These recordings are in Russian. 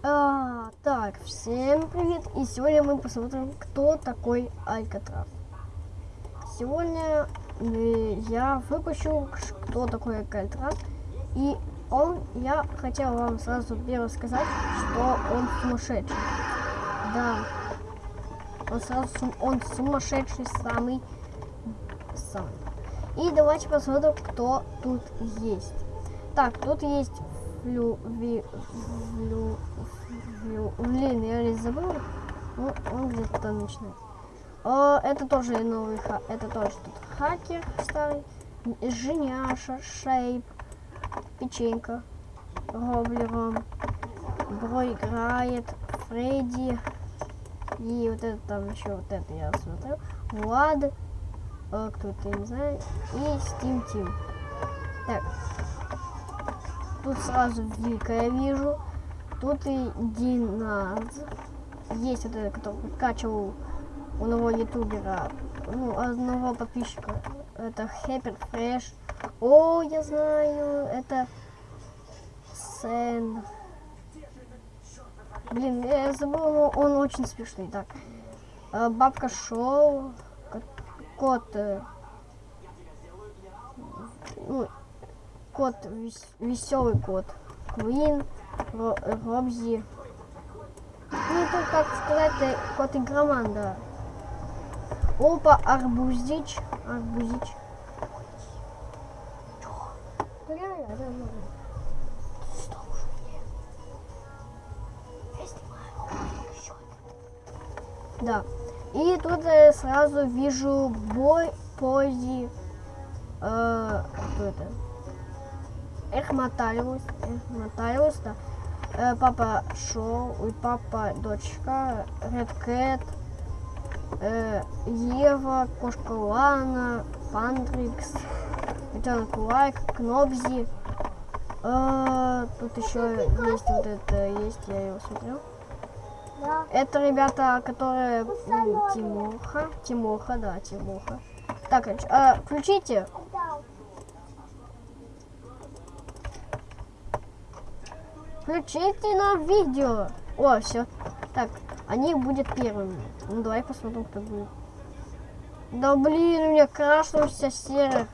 А, так, всем привет! И сегодня мы посмотрим, кто такой Алькатрас. Сегодня э, я выпущу, кто такой Алькатрас. И он, я хотел вам сразу первое сказать, что он сумасшедший. Да, он сразу, он сумасшедший самый, самый. И давайте посмотрим, кто тут есть. Так, тут есть флю, ви, флю, флю, блин, я не забыл. Ну, он где-то там начинает. О, это тоже новый, ха- это тоже тут хакер старый, Женяша, Шейп, Печенька, Роблером, Бро играет, Фредди, и вот это там еще, вот это я смотрел, Влад, э, кто это, я не знаю, и Steam Team. Так, тут сразу Вика я вижу, тут и Диназ, есть вот этот, который качал у одного ютубера, ну, одного подписчика, это Хэппер Фрэш, о, я знаю, это Сен. Блин, я забыл, он очень смешный. Так, э, Бабка Шоу, ко- кот, э, ну, кот, веселый кот, Квин, Ро- Робзи. Ну, это, как сказать, э, кот игроман, да. Опа, Арбузич, Арбузич. Да, Да. И тут я сразу вижу бой пози. Э, кто это? Эхматариус. Эхматариус, да. Э, папа Шоу, ой, папа, дочка, Ред Кэт, э, Ева, кошка Лана, Пандрикс, котенок Лайк, Кнобзи. Э, тут еще есть вот это, есть, я его смотрел. Да. Это ребята, которые Тимоха, Тимоха, да, Тимоха. Так, а, включите. Включите нам видео. О, все. Так, они будет первыми. Ну давай посмотрим, кто будет. Да блин, у меня крашнулся серый.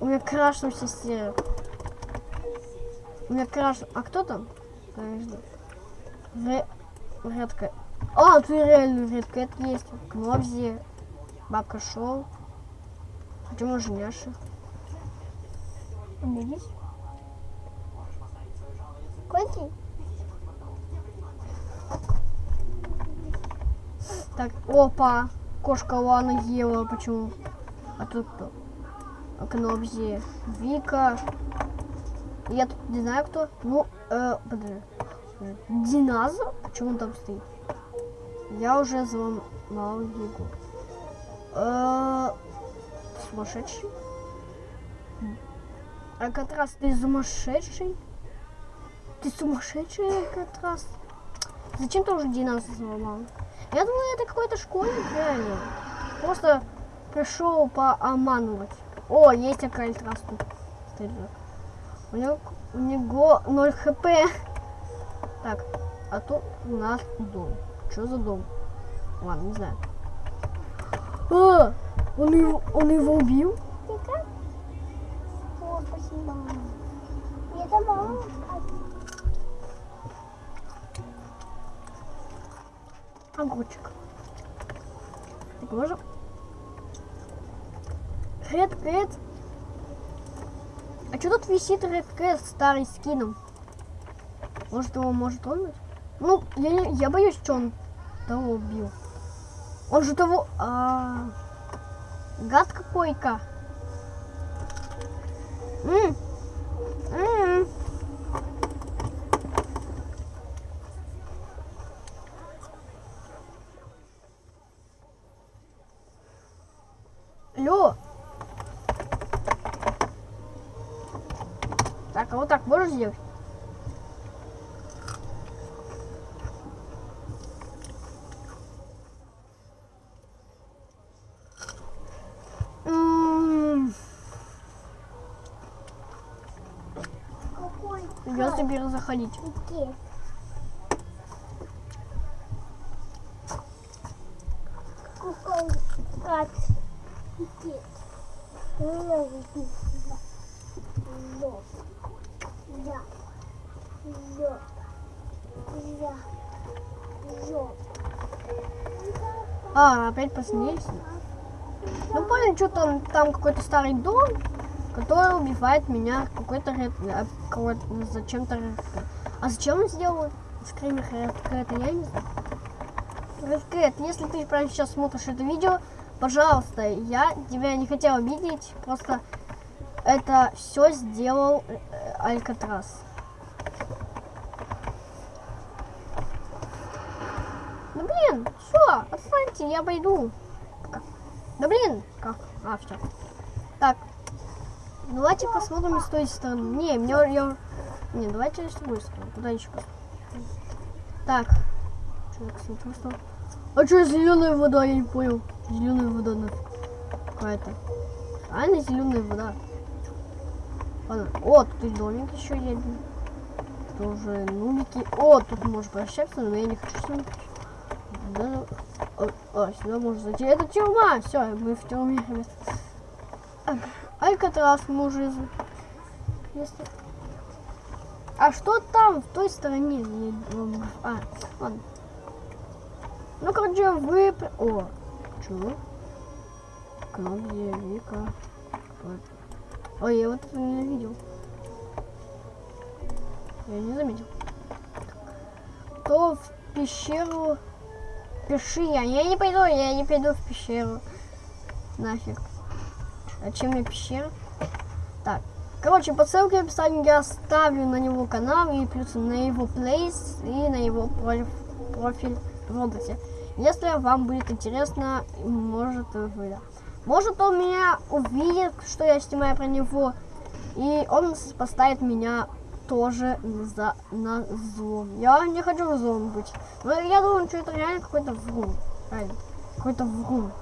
У меня крашнулся серый. У меня краш... А кто там? Подожди. Ре... Редка. А, тут реально редкэт есть. Кнобзи. Бабка Шоу. Почему Женяша? У меня есть? Коти? Так, опа. Кошка Лана ела. Почему? А тут кто? А, Кнобзи. Вика. Я тут не знаю кто. Ну, э, подожди. Динозавр? Почему он там стоит? Я уже взломал его. Э, сумасшедший? Алькатрас, ты сумасшедший? Ты сумасшедший, Алькатрас? Зачем ты уже динозавр взломал? Я думаю, это какой-то школьник реально. Просто пришел пообманывать. О, есть Алькатрас тут. Стоит. У него, у него 0 хп. Так, а тут у нас дом. Что за дом? Ладно, не знаю. А, он его, он его убил? О, спасибо. Я добавила. Огурчик. Так, можем? Red Cat. А что тут висит Red Cat старый скином? Может его может он? Ну, я, я боюсь, что он того убил. Он же того... А, гад какой-ка. морозилки. Придется перезаходить. Где? Куколка. Где? Где? Где? Где? А, опять посмотрелись. Ну понял, что там, там какой-то старый дом, который убивает меня какой-то ред, а, какой-то- зачем-то ред. А зачем он сделал скример Кэт, я не знаю. Ред Кэт, если ты прямо сейчас смотришь это видео, пожалуйста, я тебя не хотел обидеть, просто это все сделал э, Алькатрас. Ну блин, все, отстаньте, я пойду. Да блин, как? А, все. Так, давайте посмотрим с той стороны. Не, мне я... Не, давайте с другой стороны. Куда еще? Так. Что я посмотрю, что? А что зеленая вода? Я не понял. Зеленая вода нафиг. Какая-то. Реально зеленая вода. Ладно. Тут и домик еще есть. Тоже нубики. О, тут можно прощаться, но я не хочу с ним. Да. О, о, сюда можно зайти. Это тюрьма. Все, мы в тюрьме, Алькатрас мы уже... из- Если... А что там, в той стороне? А, ладно. Ну, короче, вы... О, чего? Кнопки, Вика. Вот. Ой, я вот это не видел. Я не заметил. То в пещеру... Пиши, я, я не пойду, я не пойду в пещеру. Нафиг. Зачем мне пещера? Так. Короче, по ссылке в описании я оставлю на него канал и плюс на его плейс и на его профиль, профиль в Роблоксе. Если вам будет интересно, может вы... Может он меня увидит, что я снимаю про него, и он поставит меня тоже за, на злом. Я не хочу злом быть. Но я думаю, что это реально какой-то врун. Какой-то врун.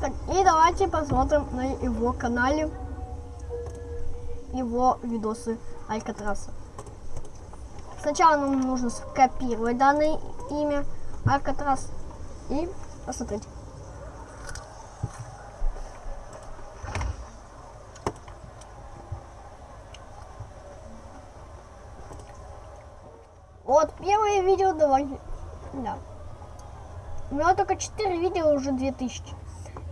Так, и давайте посмотрим на его канале его видосы Алькатраса. Сначала нам нужно скопировать данное имя Алькатрас и посмотреть. Вот первое видео давайте. Да. У меня только 4 видео, уже 2000.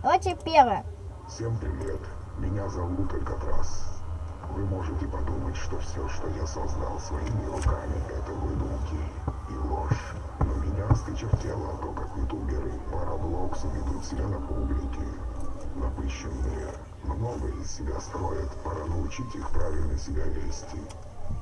Давайте первое. Всем привет, меня зовут Алькатрас. Вы можете подумать, что все, что я создал своими руками, это выдумки и ложь. Но меня осточертело то, как ютуберы по Роблоксу ведут себя на публике. Напыщенные, много из себя строят, пора научить их правильно себя вести.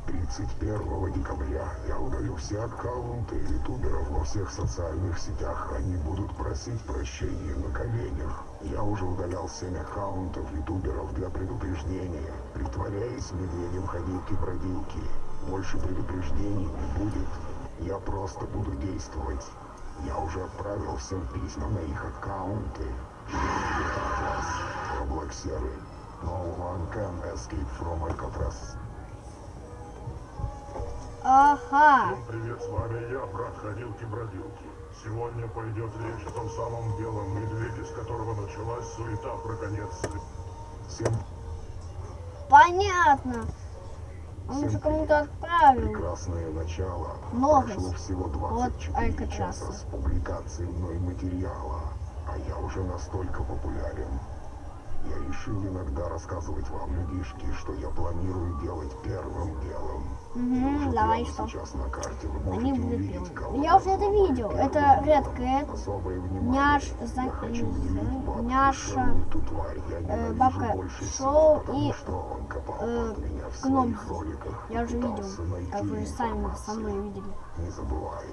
31 декабря я удалю все аккаунты ютуберов во всех социальных сетях. Они будут просить прощения на коленях. Я уже удалял 7 аккаунтов ютуберов для предупреждения. Притворяясь медведем ходилки-бродилки. Больше предупреждений не будет. Я просто буду действовать. Я уже отправил всем письма на их аккаунты. Alcatraz, Роблоксеры. No one can escape from Alcatraz. Ага. Всем привет, с вами я, брат Ходилки-Бродилки. Сегодня пойдет речь о том самом белом медведе, с которого началась суета про конец. Всем Понятно. Он уже кому-то отправил. прекрасное начало. Новость Прошло всего от 24 Алькатраса. часа с публикацией мной материала, а я уже настолько популярен. Я решил иногда рассказывать вам, людишки, что я планирую делать первым делом. Уже давай, что? сейчас на карте вы Они кого Я уже это видел. Это внимание. Няш, за- Няша, ненавижу бабка Шоу и, э, роликах Я уже видел. Как вы же сами со мной видели. Не забывай,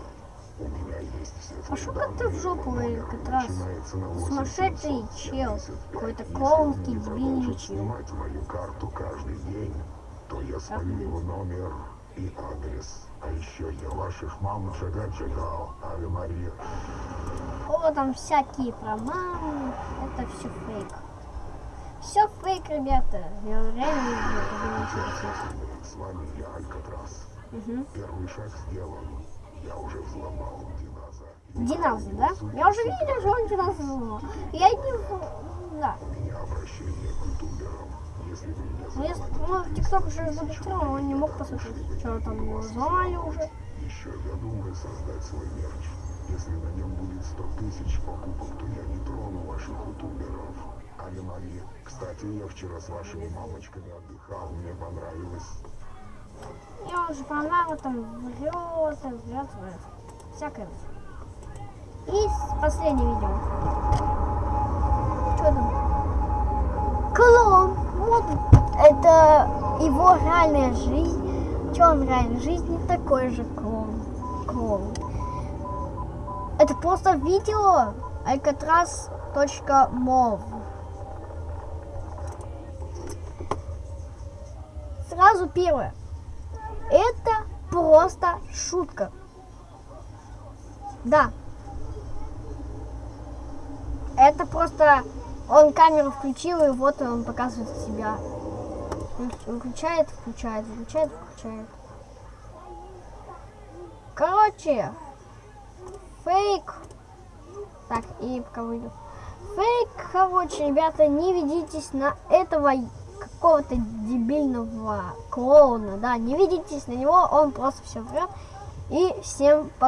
у меня есть все А как ты в жопу, Алькатрас? начинается на Сумасшедший 8775. чел. Какой-то клоунский, дебильный чел. мою карту каждый день, то я свалю его номер и адрес. А еще я ваших мам джага-джагал, Аве Мария. О, там всякие про маму. Это все фейк. Все фейк, ребята. Я реально не знаю. С вами я Алькатрас. Мгм. Первый шаг сделан. Я уже взломал Диназа. Диназа, да? Я уже видел, что он Диназа взломал. Я не... Да. Меня обращение к ютуберам. Если вы меня Ну, взломали, ну, ТикТок уже зарегистрирован, он не мог посмотреть, что там его взломали уже. еще я думаю создать свой мерч. Если на нем будет 100 тысяч покупок, то я не трону ваших ютуберов. Али-мали. Кстати, я вчера с вашими мамочками отдыхал, мне понравилось. И он же про маму там врет, врет. Всякое. И последнее видео. Что там? Клон. Вот. Это его реальная жизнь. Что он реальной жизни? Такой же клон. Клон. Это просто видео alcatraz.mov. Сразу первое. Это просто шутка. Да. Это просто он камеру включил и вот он показывает себя. Выключ- Выключает, включает, выключает, включает. Короче, фейк. Так, и пока выйду. Фейк, короче, ребята, не ведитесь на этого какого-то дебильного клоуна, да, не ведитесь на него, он просто все врет. И всем пока.